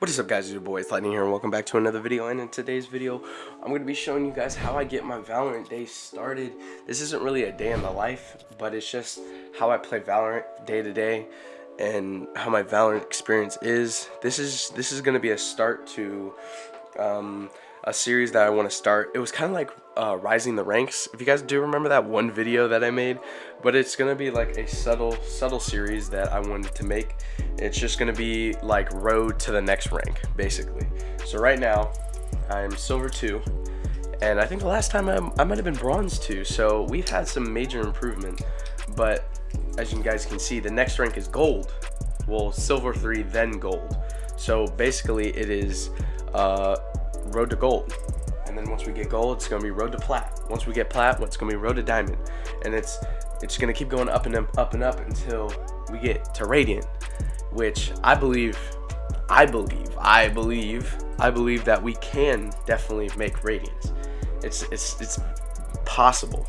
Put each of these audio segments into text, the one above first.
What is up guys, it's your boy, it's Lightning here and welcome back to another video and in today's video I'm going to be showing you guys how I get my Valorant day started. This isn't really a day in the life, but it's just how I play Valorant day to day and how my Valorant experience is. This is this is going to be a start to um, a series that I want to start. It was kind of like uh, Rising the Ranks, if you guys do remember that one video that I made, but it's to be like a subtle, subtle series that I wanted to make. It's just to be like road to the next rank, basically. So right now, I'm Silver 2, and I think the last time I, I might have been Bronze 2, so we've had some major improvement, but as you guys can see, the next rank is Gold. Well, Silver 3, then Gold. So basically it is uh, road to gold. And then once we get gold, it's gonna be road to plat. Once we get plat, it's gonna be road to diamond. And it's it's gonna keep going up and up, up and up until we get to radiant, which I believe, I believe, I believe, I believe that we can definitely make radiance. It's it's it's possible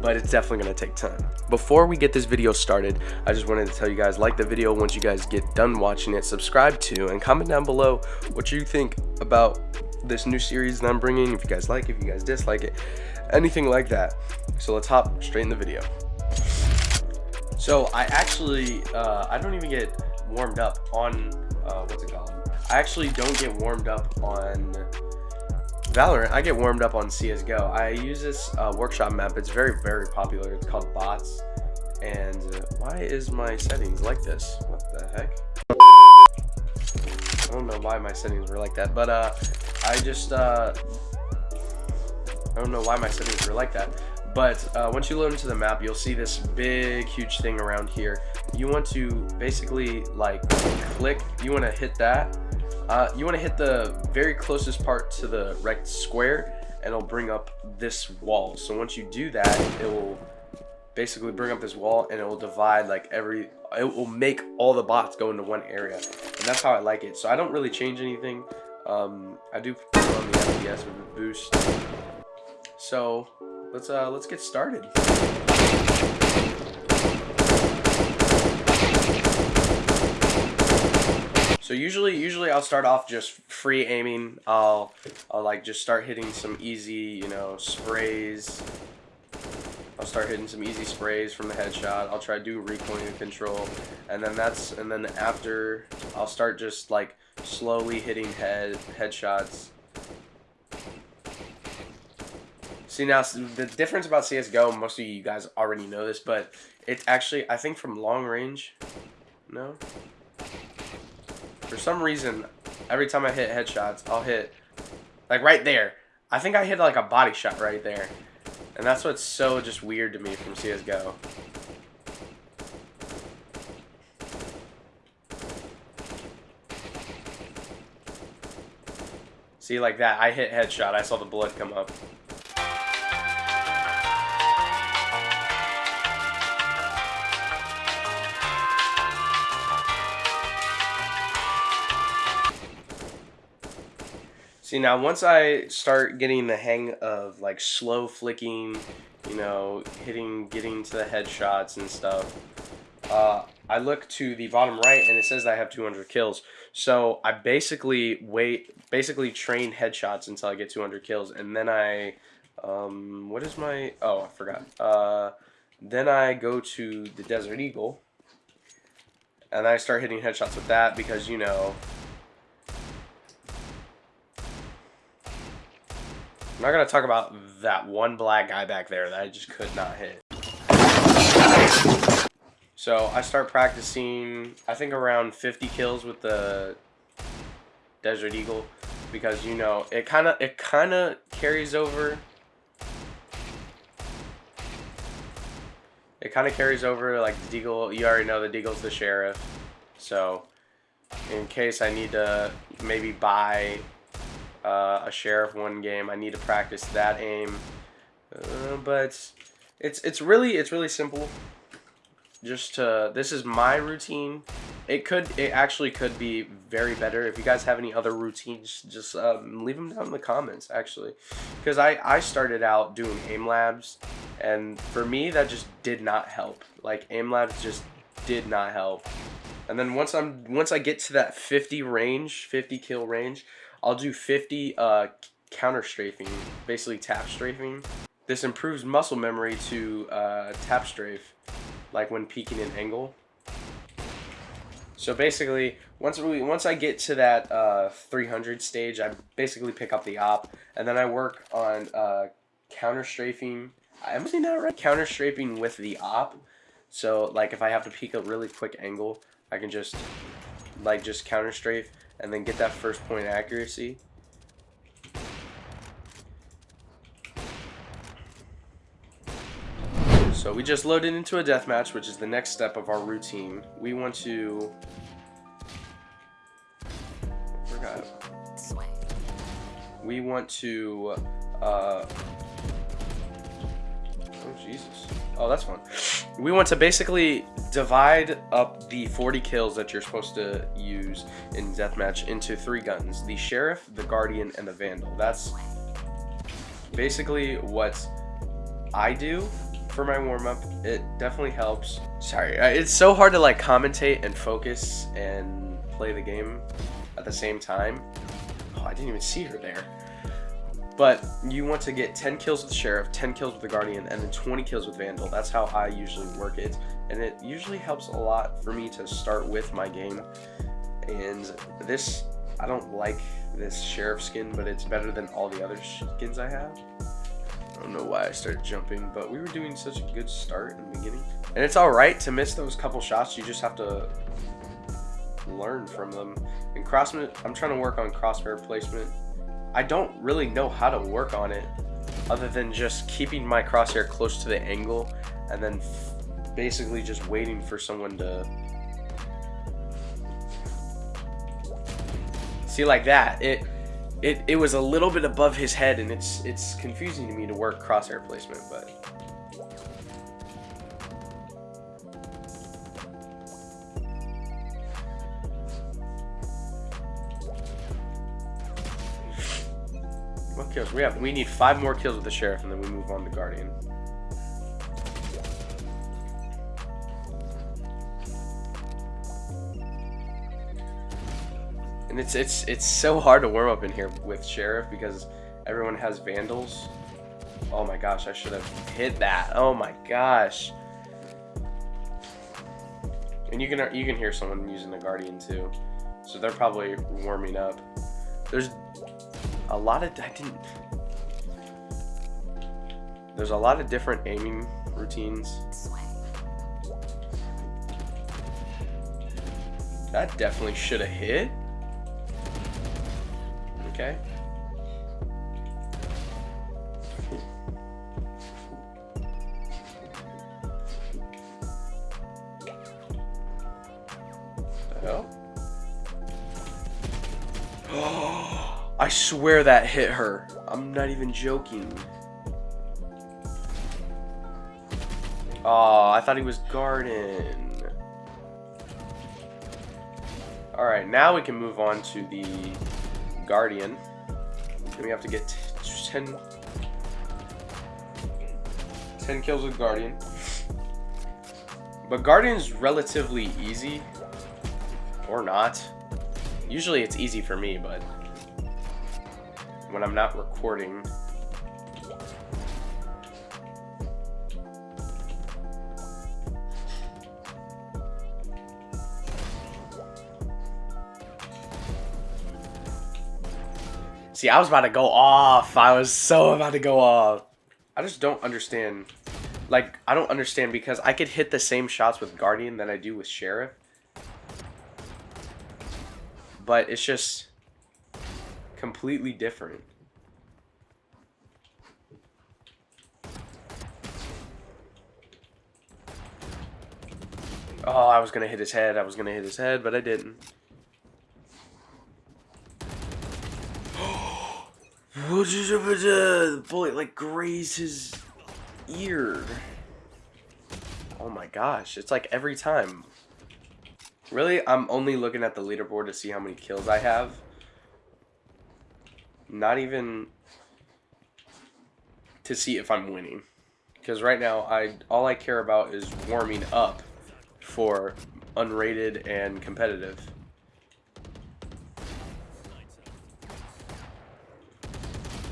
but it's definitely going to take time. Before we get this video started, I just wanted to tell you guys, like the video once you guys get done watching it, subscribe to, and comment down below what you think about this new series that I'm bringing, if you guys like it, if you guys dislike it, anything like that. So let's hop straight in the video. So I actually, uh, I don't even get warmed up on, uh, what's it called? I actually don't get warmed up on Valorant, I get warmed up on CSGO. I use this uh, workshop map. It's very, very popular. It's called Bots. And why is my settings like this? What the heck? I don't know why my settings were like that, but uh, I just, uh, I don't know why my settings were like that. But uh, once you load into the map, you'll see this big, huge thing around here. You want to basically like click, you want to hit that uh, you want to hit the very closest part to the rect square and it'll bring up this wall. So once you do that, it will basically bring up this wall and it will divide like every, it will make all the bots go into one area. And that's how I like it. So I don't really change anything. Um, I do on the FPS with a boost. So let's, uh, let's get started. So usually, usually I'll start off just free aiming. I'll, I'll like just start hitting some easy, you know, sprays. I'll start hitting some easy sprays from the headshot. I'll try to do recoiling control, and then that's, and then after, I'll start just like slowly hitting head headshots. See now, the difference about CS:GO, most of you guys already know this, but it's actually, I think from long range, no, for some reason, every time I hit headshots, I'll hit, like right there. I think I hit like a body shot right there. And that's what's so just weird to me from CSGO. See, like that, I hit headshot, I saw the blood come up. See now, once I start getting the hang of like slow flicking, you know, hitting, getting to the headshots and stuff, uh, I look to the bottom right and it says I have 200 kills. So I basically wait, basically train headshots until I get 200 kills, and then I, um, what is my? Oh, I forgot. Uh, then I go to the Desert Eagle, and I start hitting headshots with that because you know I'm not going to talk about that one black guy back there that I just could not hit. So I start practicing, I think around 50 kills with the Desert Eagle because you know it kind of it kind of carries over. It kind of carries over like the Deagle. You already know the Deagle's the sheriff, so in case I need to maybe buy uh, a sheriff one game. I need to practice that aim, uh, but it's it's really it's really simple. Just to this is my routine. It could it actually could be very better. If you guys have any other routines, just um, leave them down in the comments. Actually, because I I started out doing aim labs, and for me that just did not help. Like aim labs just did not help. And then once I'm once I get to that 50 range, 50 kill range, I'll do 50 uh, counter strafing, basically tap strafing. This improves muscle memory to uh, tap strafe, like when peeking an angle. So basically, once we once I get to that uh, 300 stage, I basically pick up the op, and then I work on uh, counter strafing. I'm saying that right? Counter strafing with the op. So like if I have to peek a really quick angle, I can just like just counter strafe and then get that first point accuracy. So we just loaded into a deathmatch, which is the next step of our routine. We want to... Forgot. We want to... Uh... Oh, Jesus. Oh, that's fun. We want to basically divide up the 40 kills that you're supposed to use in deathmatch into three guns. The Sheriff, the Guardian, and the Vandal. That's basically what I do for my warm-up. It definitely helps. Sorry, it's so hard to like commentate and focus and play the game at the same time. Oh, I didn't even see her there. But you want to get 10 kills with the Sheriff, 10 kills with the Guardian, and then 20 kills with Vandal. That's how I usually work it. And it usually helps a lot for me to start with my game. And this, I don't like this Sheriff skin, but it's better than all the other skins I have. I don't know why I started jumping, but we were doing such a good start in the beginning. And it's alright to miss those couple shots, you just have to learn from them. And crossman, I'm trying to work on crosshair placement. I don't really know how to work on it other than just keeping my crosshair close to the angle and then basically just waiting for someone to see like that it it, it was a little bit above his head and it's it's confusing to me to work crosshair placement but kills we have we need five more kills with the sheriff and then we move on to guardian And it's it's it's so hard to warm up in here with Sheriff because everyone has Vandals. Oh my gosh, I should have hit that. Oh my gosh. And you can you can hear someone using the Guardian too. So they're probably warming up. There's a lot of I didn't There's a lot of different aiming routines. That definitely should have hit. Okay. Oh, I swear that hit her. I'm not even joking. Oh, I thought he was Garden. Alright, now we can move on to the Guardian. And we have to get 10, 10 kills with Guardian. But Guardian's relatively easy. Or not. Usually it's easy for me, but when I'm not recording, See, I was about to go off. I was so about to go off. I just don't understand. Like, I don't understand because I could hit the same shots with Guardian that I do with Sheriff. But it's just completely different. Oh, I was going to hit his head. I was going to hit his head, but I didn't. The bullet like grazed his ear. Oh my gosh, it's like every time. Really, I'm only looking at the leaderboard to see how many kills I have. Not even to see if I'm winning. Because right now, I all I care about is warming up for unrated and competitive.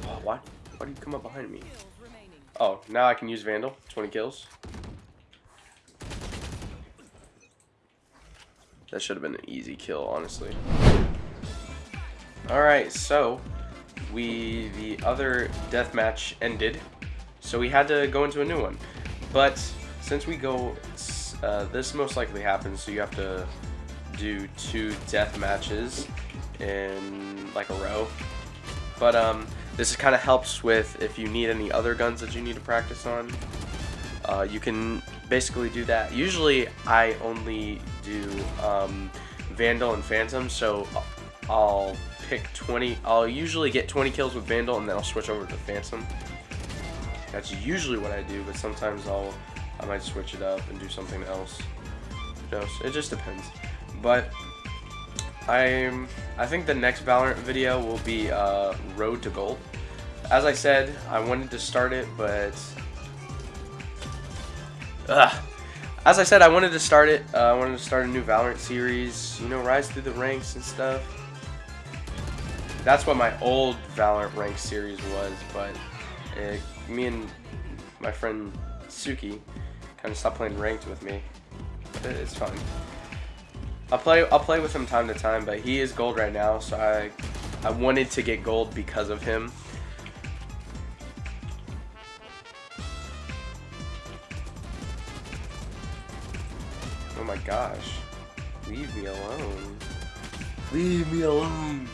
Oh, why? Why do you come up behind me? Oh, now I can use Vandal. 20 kills. That should have been an easy kill, honestly. Alright, so we the other death match ended, so we had to go into a new one. But since we go, uh, this most likely happens, so you have to do two death matches in like a row. But um, this kind of helps with if you need any other guns that you need to practice on. Uh, you can basically do that. Usually I only do um, Vandal and Phantom, so I'll pick 20. I'll usually get 20 kills with Vandal and then I'll switch over to Phantom. That's usually what I do, but sometimes I'll I might switch it up and do something else. No, it just depends. But I'm I think the next Valorant video will be uh, Road to Gold. As I said, I wanted to start it, but Ugh. As I said, I wanted to start it. Uh, I wanted to start a new Valorant series. You know, rise through the ranks and stuff. That's what my old Valorant rank series was, but it, me and my friend Suki kind of stopped playing ranked with me. It, it's fun. I'll play. I'll play with him time to time, but he is gold right now, so I I wanted to get gold because of him. Oh my gosh. Leave me alone. Leave me alone.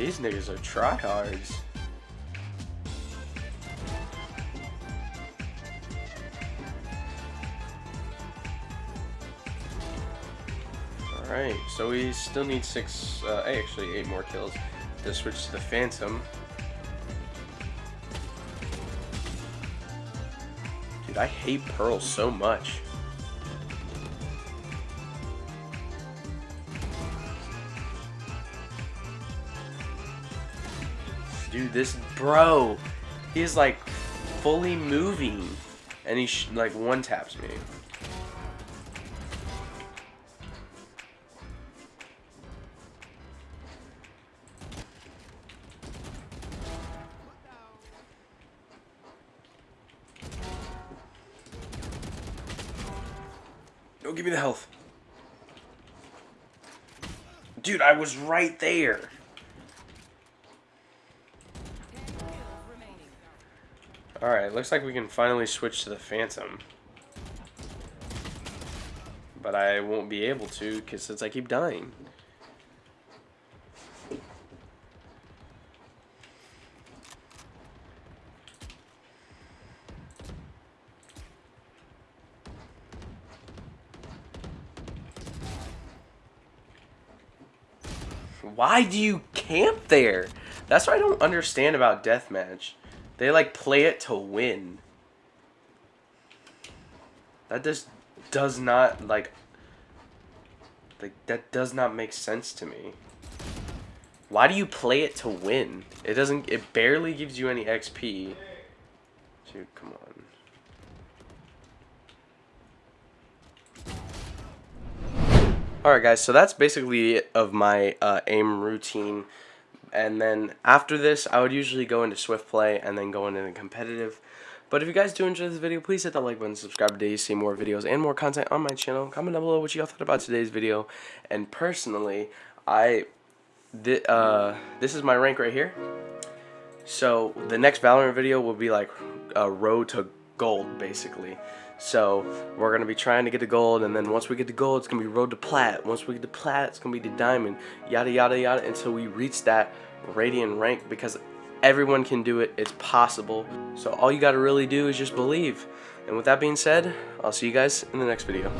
These, niggas are tryhards. Alright, so we still need six, uh, actually eight more kills to switch to the Phantom. Dude, I hate Pearl so much. This bro, he is like fully moving, and he like one taps me. Don't give me the health. Dude, I was right there. Alright, looks like we can finally switch to the Phantom. But I won't be able to, because since I keep dying. Why do you camp there? That's what I don't understand about deathmatch. They like play it to win. That just does not like like that does not make sense to me. Why do you play it to win? It doesn't it barely gives you any XP. Dude, come on. Alright guys, so that's basically it of my uh, aim routine and then after this I would usually go into swift play and then go into the competitive. But if you guys do enjoy this video please hit that like button subscribe today to see more videos and more content on my channel. Comment down below what you all thought about today's video. And personally I th uh, this is my rank right here. So the next Valorant video will be like a road to gold basically so we're to be trying to get the gold, and then once we get the gold, it's to be road to plat. Once we get the plat, it's to be the diamond, yada, yada, yada, until we reach that radiant rank because everyone can do it. It's possible. So all you got to really do is just believe. And with that being said, I'll see you guys in the next video.